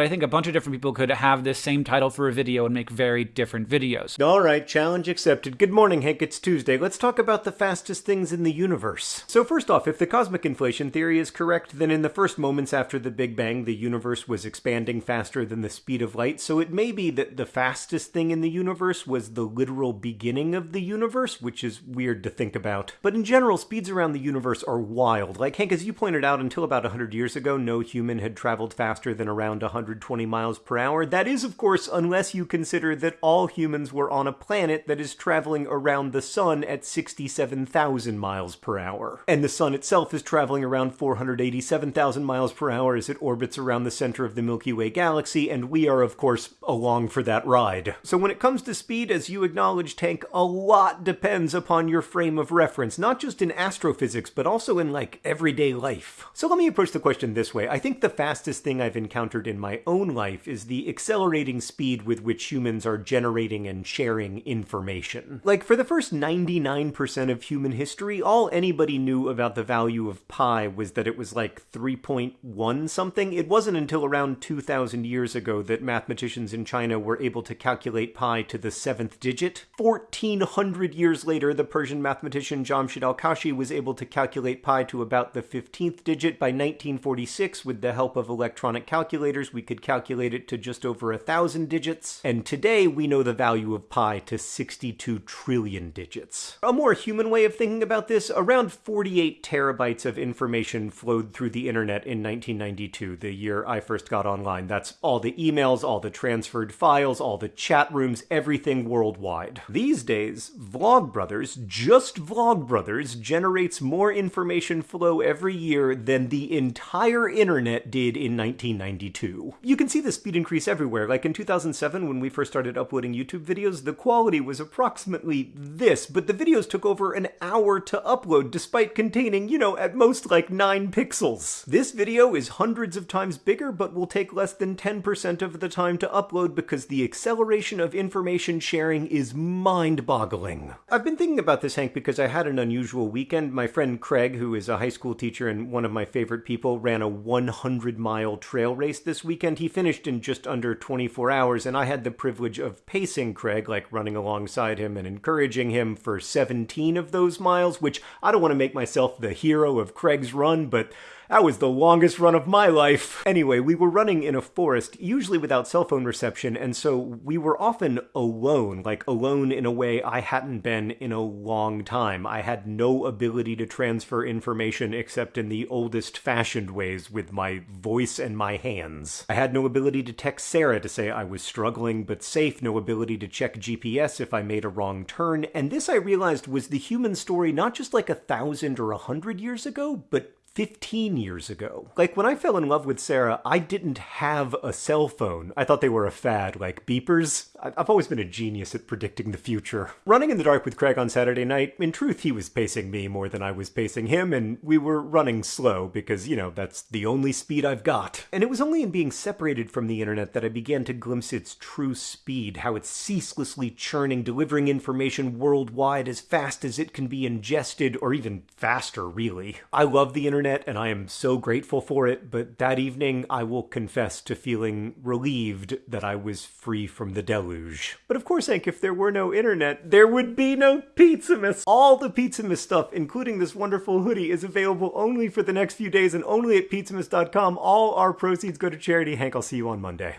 I think a bunch of different people could have this same title for a video and make very different videos. All right, challenge accepted. Good morning, Hank. It's Tuesday. Let's talk about the fastest things in the universe. So, first off, if the cosmic inflation theory is correct, then in the first moments after the Big Bang, the universe was expanding faster than the speed of light. So, it may be that the fastest thing in the universe was the literal beginning of the universe, which is weird to think about. But in general, speeds around the universe are wild. Like, Hank, as you pointed out, until about 100 years ago, no human had traveled faster than around 120 miles per hour. That is, of course, unless you consider that all humans were on a planet that is traveling around the sun at 67,000 miles per hour. And the sun itself is traveling around 487,000 miles per hour as it orbits around the center of the Milky Way galaxy, and we are, of course, along for that ride. So when it comes to speed, as you acknowledge, Hank, a lot depends upon your frame of reference, not just in astrophysics, but also in, like, everyday life. So let me approach the question this way. I think the fastest thing I've encountered in my own life is the accelerating speed with which humans are generating and sharing information. Like, for the first 99% of human history, all anybody knew about the value of pi was that it was like 3.1 something. It wasn't until around 2,000 years ago that mathematicians in China were able to calculate pi to the seventh digit. 1,400 years later, the Persian mathematician Jamshid al-Kashi was able to calculate pi to about the 15th digit. By 1946, with the help of electronic calculators, we could calculate it to just over a thousand digits. And today, we know the value of pi to 62 trillion digits. A more human way of thinking about this, around 48 terabytes of information flowed through the internet in 1992, the year I first got online. That's all the emails, all the transferred files, all the chat rooms, everything worldwide. These days, Vlogbrothers, just Vlogbrothers, generates more information flow every year than the entire internet did in 1992. You can see the speed increase everywhere. Like in 2007, when we first started uploading YouTube videos, the quality was approximately this, but the videos took over an hour to upload despite containing, you know, at most like 9 pixels. This video is hundreds of times bigger, but will take less than 10% of the time to upload because the acceleration of information sharing is mind-boggling. I've been thinking about this, Hank, because I had an unusual weekend. My friend Craig, who is a high school teacher and one of my favorite people, ran a 100-mile trail race this weekend. And he finished in just under 24 hours, and I had the privilege of pacing Craig, like running alongside him and encouraging him for 17 of those miles, which I don't want to make myself the hero of Craig's run, but that was the longest run of my life. Anyway, we were running in a forest, usually without cell phone reception, and so we were often alone, like alone in a way I hadn't been in a long time. I had no ability to transfer information except in the oldest fashioned ways with my voice and my hands. I had no ability to text Sarah to say I was struggling but safe, no ability to check GPS if I made a wrong turn, and this I realized was the human story not just like a thousand or a hundred years ago, but 15 years ago. Like, when I fell in love with Sarah, I didn't have a cell phone. I thought they were a fad, like beepers. I've always been a genius at predicting the future. Running in the dark with Craig on Saturday night, in truth, he was pacing me more than I was pacing him, and we were running slow because, you know, that's the only speed I've got. And it was only in being separated from the internet that I began to glimpse its true speed, how it's ceaselessly churning, delivering information worldwide as fast as it can be ingested, or even faster, really. I love the internet internet, and I am so grateful for it, but that evening I will confess to feeling relieved that I was free from the deluge. But of course, Hank, if there were no internet, there would be no Pizzamas! All the Pizzamas stuff, including this wonderful hoodie, is available only for the next few days and only at pizzamas.com. All our proceeds go to charity. Hank, I'll see you on Monday.